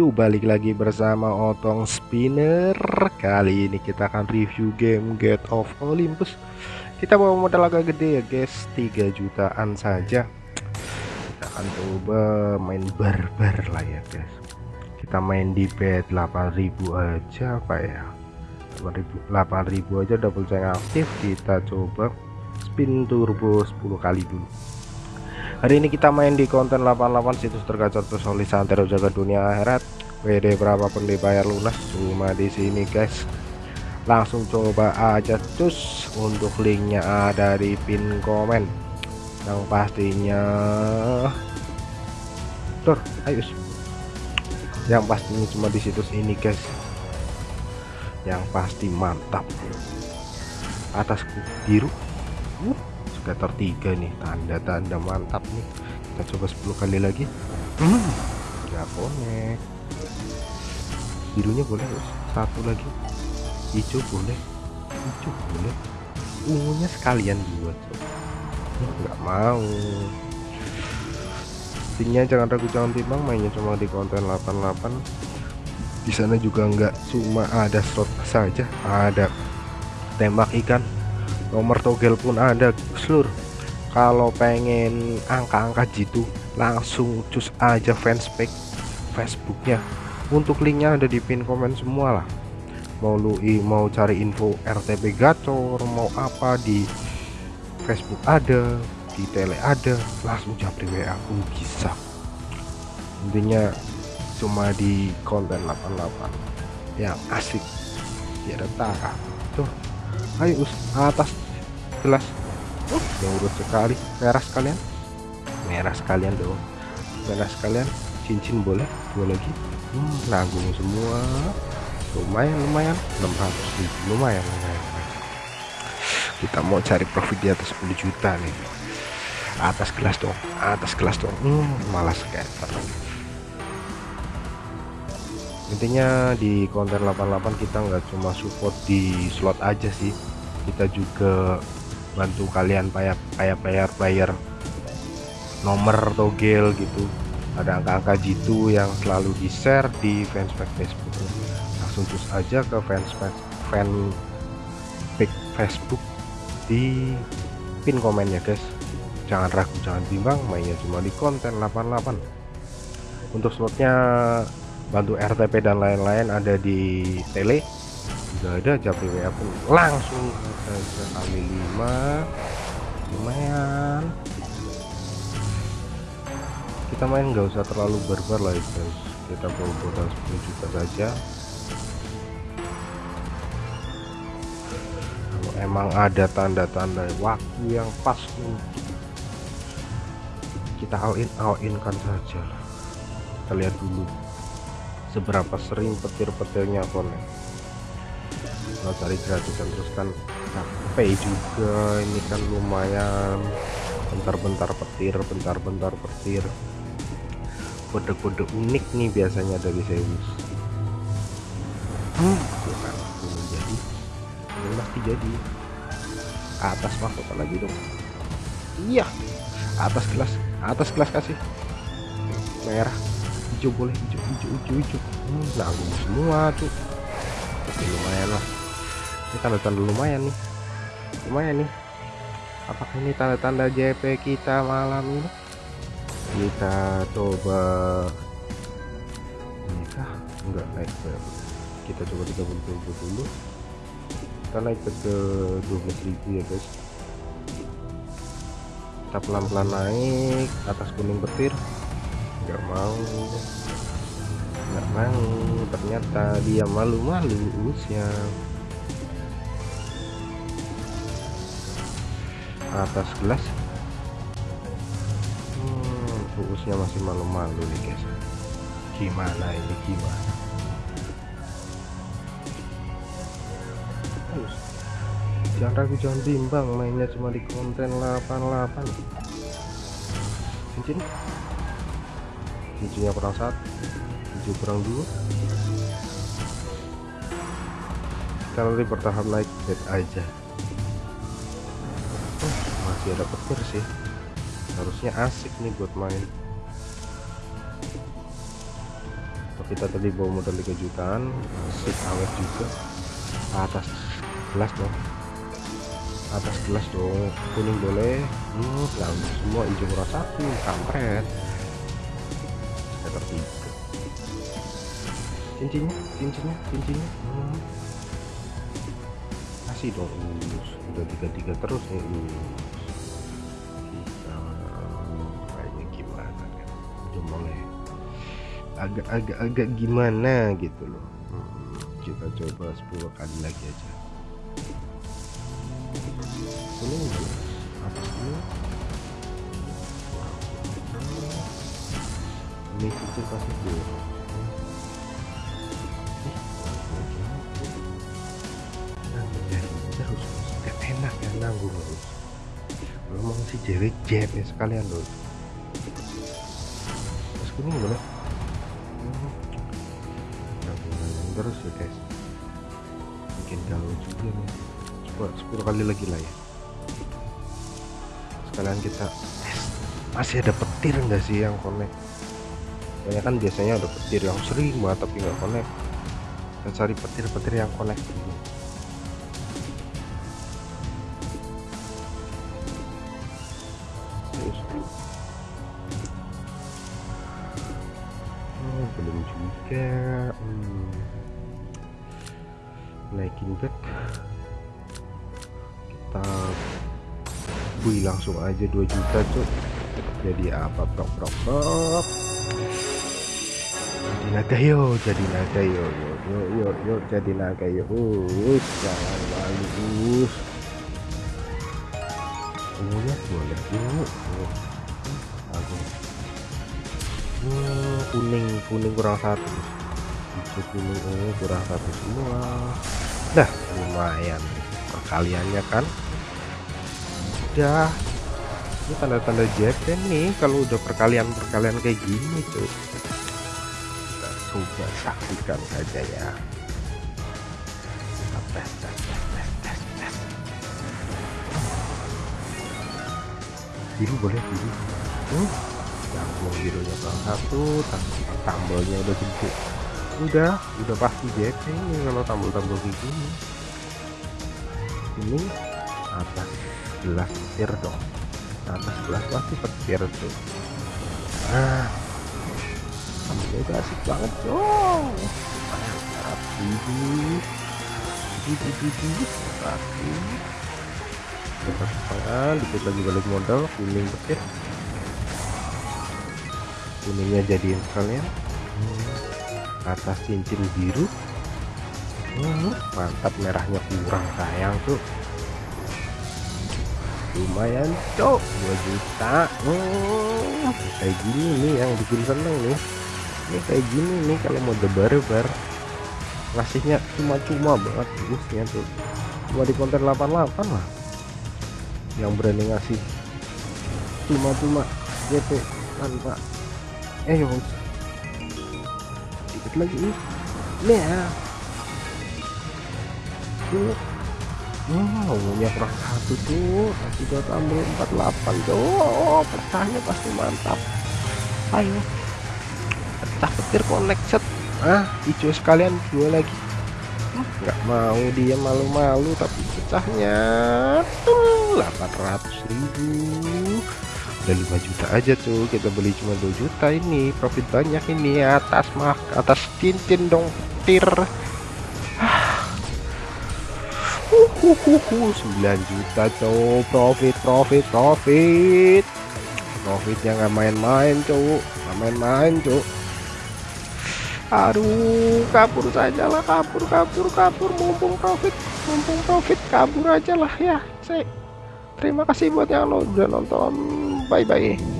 Yo balik lagi bersama Otong Spinner. Kali ini kita akan review game Get of Olympus. Kita bawa modal agak gede ya guys, 3 jutaan saja. Kita akan coba main barbar lah ya guys. Kita main di bed 8000 aja apa ya? 8000 8000 aja double ceng aktif. Kita coba spin turbo 10 kali dulu hari ini kita main di konten 88 situs tergacor tersolid santero jaga dunia akhirat WD berapapun dibayar lunas cuma di sini guys. Langsung coba aja cus. Untuk linknya ada di pin komen. Yang pastinya tur ayo yang pastinya cuma di situs ini guys. Yang pasti mantap. Atasku biru. Scatter 3 nih. Tanda-tanda mantap nih. Kita coba 10 kali lagi. Hmm, ya connect birunya boleh satu lagi. Hijau boleh. Hijau boleh. Ungunya sekalian coba nggak mau. Intinya jangan ragu jangan timbang mainnya cuma di konten 88 di sana juga nggak cuma ada slot saja ada tembak ikan. Nomor togel pun ada seluruh kalau pengen angka-angka jitu langsung cus aja fanspage Facebooknya untuk linknya ada di pin komen semua lah. Mau lu mau cari info RTP gacor mau apa di Facebook ada di tele ada langsung japri WA pun bisa. Intinya cuma di konten 88 yang asik. Ya ada tuh. Ayo atas. Gelas uh, urut sekali. Merah sekalian. Merah sekalian dong. Merah sekalian. Cincin boleh dua lagi. Hmm, nanggung semua. Lumayan lumayan. 600 ribu. Lumayan lumayan kita mau cari profit di atas 10 juta nih. Atas gelas dong atas gelas dong. Hmm, malas kayak intinya di konten 88 kita nggak cuma support di slot aja sih. Kita juga bantu kalian kayak kayak player player. Nomor togel gitu ada angka-angka jitu yang selalu di share di fanspage Facebook. Langsung terus aja ke fanspage fan Facebook di pin komen ya guys. Jangan ragu jangan bimbang mainnya cuma di konten 88 untuk slotnya bantu RTP dan lain-lain ada di tele. Juga ada WA pun langsung saja kali 5 lumayan kita main nggak usah terlalu barbar lah guys kita bawa modal 10 juta saja. Kalau emang ada tanda-tanda waktu yang pas untuk kita all in all in kan saja kita lihat dulu seberapa sering petir-petirnya konek kalau cari gratisan terus kan capek juga. Ini kan lumayan. Bentar-bentar petir bentar-bentar petir kode-kode unik nih biasanya dari Zeus. Hmm, bukan belum jadi. Belum pasti jadi. Atas masuk lagi dong. Iya. Atas kelas. Atas kelas kasih. Merah. Hijau boleh. Hijau hijau hijau hijau. Hmm, nanggung semua tuh. Oke, lumayan lah. Ini tanda-tanda lumayan nih. Lumayan nih. Apakah ini tanda-tanda JP kita malam ini kita coba ini kah enggak naik ke kita coba 30 dulu. Kita naik ke 12.000 ya guys. Kita pelan-pelan naik atas kuning petir. Nggak mau. Nggak mau. Ternyata dia malu-malu usia atas gelas uusnya masih malu-malu nih guys. Gimana ini? Gimana? Terus. jangan ragu jangan bimbang mainnya cuma di konten 88 cincin? Cincinnya kurang satu hijau kurang dua. Kita nanti bertahap naik bed aja. Oh, masih ada petir sih harusnya asik nih buat main. Kita tadi bawa modal 3 jutaan sip awet juga. Atas gelas dong. Atas gelas dong kuning boleh. Hmm, semua hijau murah satu kampret. Sekitar tiga. Cincinnya cincinnya cincinnya. Hmm. kasih dong udah tiga tiga terus nih agak-agak agak gimana gitu loh. Hmm, kita coba 10 kali lagi aja. Ini apa sih ini kecil pasti enak ya nanggung terus ngomong si cewek jet ya sekalian loh. Terus kuning boleh terus ya guys. Bikin galau juga nih. Coba 10 kali lagi lah ya. Sekalian kita masih ada petir enggak sih yang connect? Banyak kan biasanya ada petir yang sering banget tapi nggak connect. Kita cari petir-petir yang connect ini oh, belum juga. Hmm. Naikin bet kita bui langsung aja 2 juta cuk. Jadi apa prok prok prok? Jadi naga yo jadi naga yo yo yo yo, yo jadi naga yo us jangan malu us. Ungunya boleh ungu aku. Hmm, kuning kuning kurang satu. Hijau kuning ungu kurang satu semua lumayan. Perkaliannya kan udah ini tanda-tanda JP nih kalau udah perkalian-perkalian kayak gini tuh kita coba saksikan saja ya. Tes tes tes tes biru boleh biru. Hmm? yang birunya salah satu tambelnya udah gede. Udah udah pasti JP ini kalau tambel-tambel kayak gini ini atas gelas petir dong. Atas gelas pasti petir tuh. Sampai udah asik banget dong di rapi kita setengah dikit lagi balik modal kuning petir. Kuningnya jadiin sekalian hmm. atas cincin biru. Hmm, mantap merahnya kurang sayang tuh lumayan cok. 2 juta. Hmm, kayak gini nih yang bikin seneng nih. Ini kayak gini nih kalau mau debar-bar ngasihnya cuma-cuma banget busnya tuh. Cuma di konten 88 lah. Yang berani ngasih cuma-cuma gitu tanpa eh dikit lagi nih ya Wow, umumnya kurang satu tuh, masih dua tambah 48 tuh, oh, pecahnya pasti mantap. Ayo, pecah petir connect set, ah, hijau sekalian dua lagi. Nggak mau dia malu-malu tapi pecahnya tuh 800 ribu. Udah 5 juta aja tuh. Kita beli cuma 2 juta ini. Profit banyak ini atas mah atas cincin dong petir Uhuhuhu, 9 juta cowok. Profit profit profit. Profitnya nggak main-main cowok. Nggak main-main cowok. Aduh kabur saja lah kabur kabur kabur. Mumpung profit mumpung profit kabur aja lah ya saya terima kasih buat yang udah nonton. Bye bye